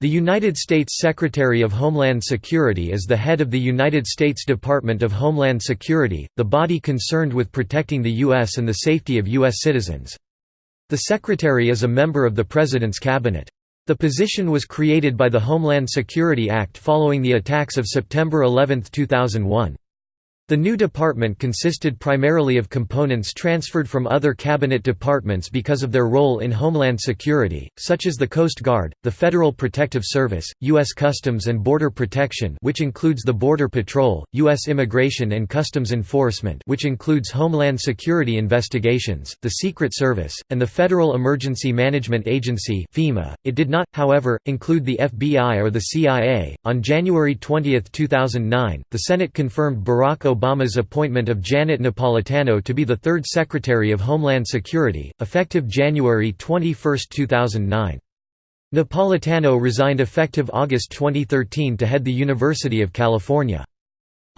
The United States Secretary of Homeland Security is the head of the United States Department of Homeland Security, the body concerned with protecting the U.S. and the safety of U.S. citizens. The Secretary is a member of the President's Cabinet. The position was created by the Homeland Security Act following the attacks of September 11, 2001. The new department consisted primarily of components transferred from other cabinet departments because of their role in homeland security, such as the Coast Guard, the Federal Protective Service, U.S. Customs and Border Protection which includes the Border Patrol, U.S. Immigration and Customs Enforcement which includes Homeland Security investigations, the Secret Service, and the Federal Emergency Management Agency FEMA. It did not, however, include the FBI or the CIA. On January 20, 2009, the Senate confirmed Barack Obama Obama's appointment of Janet Napolitano to be the third Secretary of Homeland Security, effective January 21, 2009. Napolitano resigned effective August 2013 to head the University of California.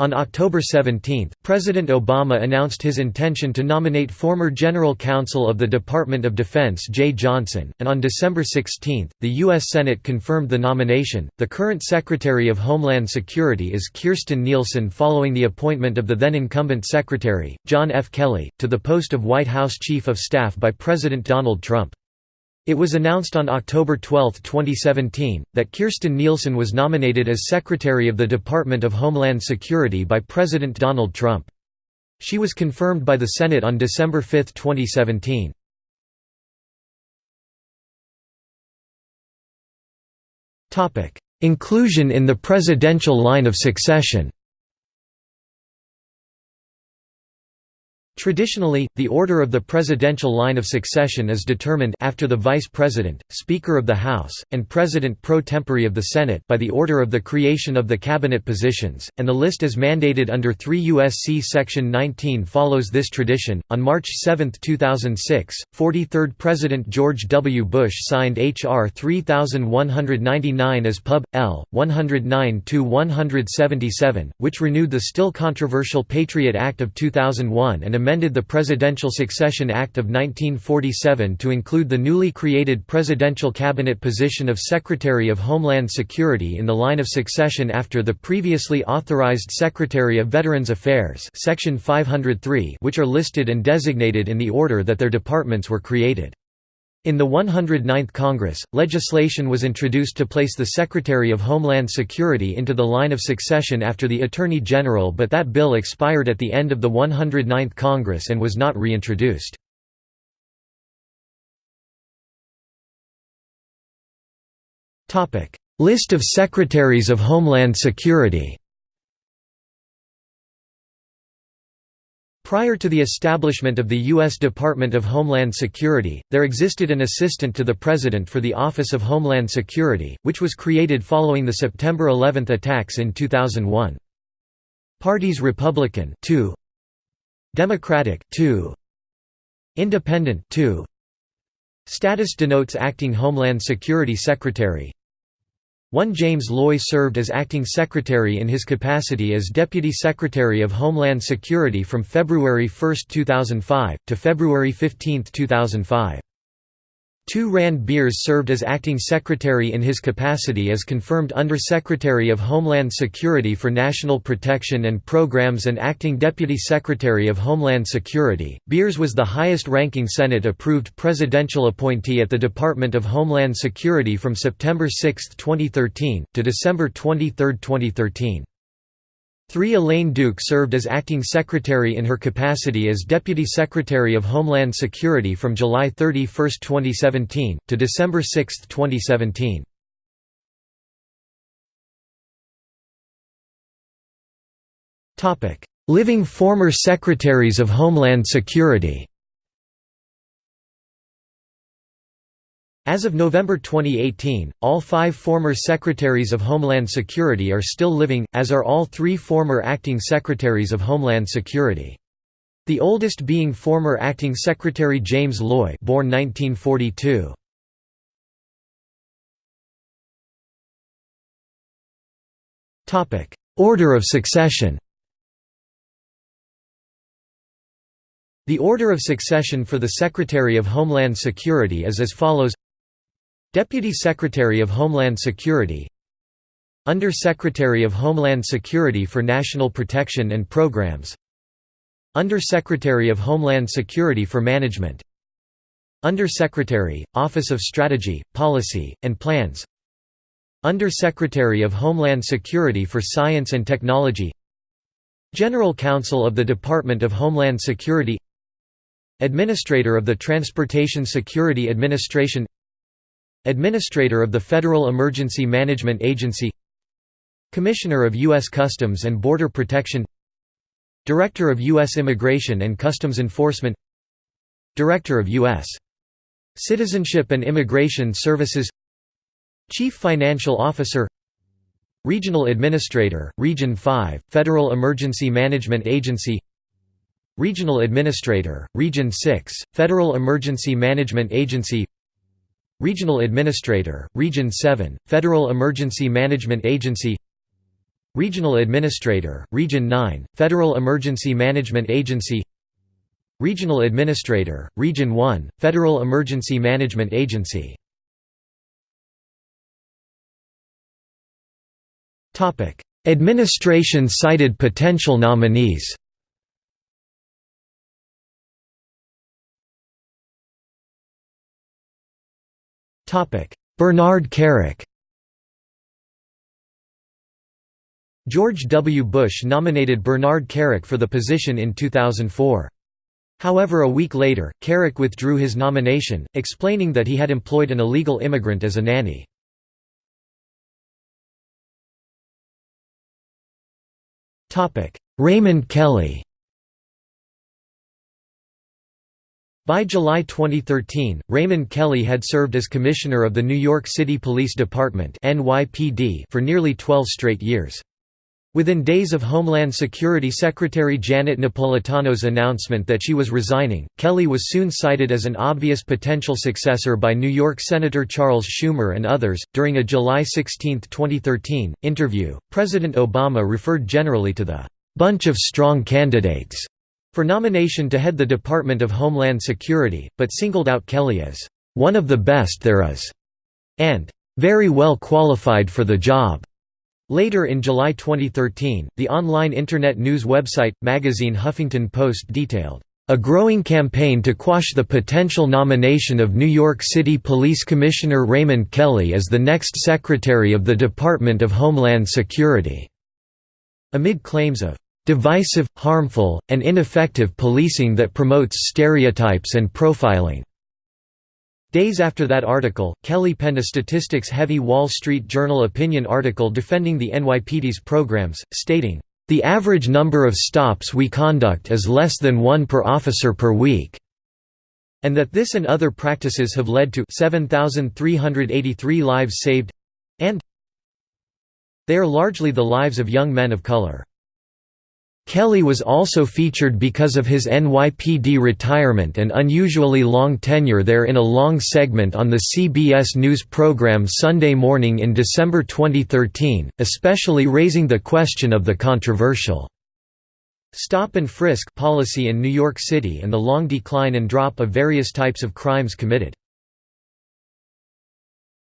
On October 17, President Obama announced his intention to nominate former General Counsel of the Department of Defense Jeh Johnson, and on December 16, the U.S. Senate confirmed the nomination. The current Secretary of Homeland Security is Kirstjen Nielsen following the appointment of the then incumbent Secretary, John F. Kelly, to the post of White House Chief of Staff by President Donald Trump. It was announced on October 12, 2017, that Kirstjen Nielsen was nominated as Secretary of the Department of Homeland Security by President Donald Trump. She was confirmed by the Senate on December 5, 2017. Inclusion in the presidential line of succession Traditionally, the order of the presidential line of succession is determined after the Vice President, Speaker of the House, and President pro tempore of the Senate by the order of the creation of the cabinet positions, and the list as mandated under 3 U.S.C. Section 19 follows this tradition. On March 7, 2006, 43rd President George W. Bush signed H.R. 3199 as Pub. L. 109-177, which renewed the still controversial Patriot Act of 2001 and amended the Presidential Succession Act of 1947 to include the newly created presidential cabinet position of Secretary of Homeland Security in the line of succession after the previously authorized Secretary of Veterans Affairs Section 503 which are listed and designated in the order that their departments were created. In the 109th Congress, legislation was introduced to place the Secretary of Homeland Security into the line of succession after the Attorney General but that bill expired at the end of the 109th Congress and was not reintroduced. List of Secretaries of Homeland Security Prior to the establishment of the U.S. Department of Homeland Security, there existed an assistant to the President for the Office of Homeland Security, which was created following the September 11 attacks in 2001. Parties Republican 2, Democratic 2, Independent 2, Status denotes Acting Homeland Security Secretary 1 James Loy served as acting secretary in his capacity as Deputy Secretary of Homeland Security from February 1, 2005, to February 15, 2005. 2 Rand Beers served as acting secretary in his capacity as confirmed Under-Secretary of Homeland Security for National Protection and Programs and acting Deputy Secretary of Homeland Security. Beers was the highest-ranking Senate-approved presidential appointee at the Department of Homeland Security from September 6, 2013, to December 23, 2013. 3 Elaine Duke served as acting secretary in her capacity as Deputy Secretary of Homeland Security from July 31, 2017, to December 6, 2017. Living former Secretaries of Homeland Security As of November 2018, all five former Secretaries of Homeland Security are still living, as are all three former Acting Secretaries of Homeland Security. The oldest being former Acting Secretary James Loy born 1942. Order of succession The order of succession for the Secretary of Homeland Security is as follows Deputy Secretary of Homeland Security Under Secretary of Homeland Security for National Protection and Programs Under Secretary of Homeland Security for Management Under Secretary, Office of Strategy, Policy, and Plans Under Secretary of Homeland Security for Science and Technology General Counsel of the Department of Homeland Security Administrator of the Transportation Security Administration Administrator of the Federal Emergency Management Agency Commissioner of U.S. Customs and Border Protection Director of U.S. Immigration and Customs Enforcement Director of U.S. Citizenship and Immigration Services Chief Financial Officer Regional Administrator, Region 5, Federal Emergency Management Agency Regional Administrator, Region 6, Federal Emergency Management Agency Regional Administrator, Region 7, Federal Emergency Management Agency. Regional Administrator, Region 9, Federal Emergency Management Agency. Regional Administrator, Region 1, Federal Emergency Management Agency. Administration cited potential nominees Bernard Kerik George W. Bush nominated Bernard Kerik for the position in 2004. However a week later, Kerik withdrew his nomination, explaining that he had employed an illegal immigrant as a nanny. Raymond Kelly By July 2013, Raymond Kelly had served as Commissioner of the New York City Police Department for nearly 12 straight years. Within days of Homeland Security Secretary Janet Napolitano's announcement that she was resigning, Kelly was soon cited as an obvious potential successor by New York Senator Charles Schumer and others. During a July 16, 2013, interview, President Obama referred generally to the bunch of strong candidates for nomination to head the Department of Homeland Security, but singled out Kelly as one of the best there is and very well qualified for the job. Later in July 2013, the online internet news website, magazine Huffington Post detailed, "...a growing campaign to quash the potential nomination of New York City Police Commissioner Raymond Kelly as the next Secretary of the Department of Homeland Security." Amid claims of divisive, harmful, and ineffective policing that promotes stereotypes and profiling. Days after that article, Kelly penned a statistics-heavy Wall Street Journal opinion article defending the NYPD's programs, stating, "...the average number of stops we conduct is less than one per officer per week." and that this and other practices have led to 7,383 lives saved and they are largely the lives of young men of color. Kelly was also featured because of his NYPD retirement and unusually long tenure there in a long segment on the CBS News program Sunday Morning in December 2013, especially raising the question of the controversial stop and frisk policy in New York City and the long decline and drop of various types of crimes committed.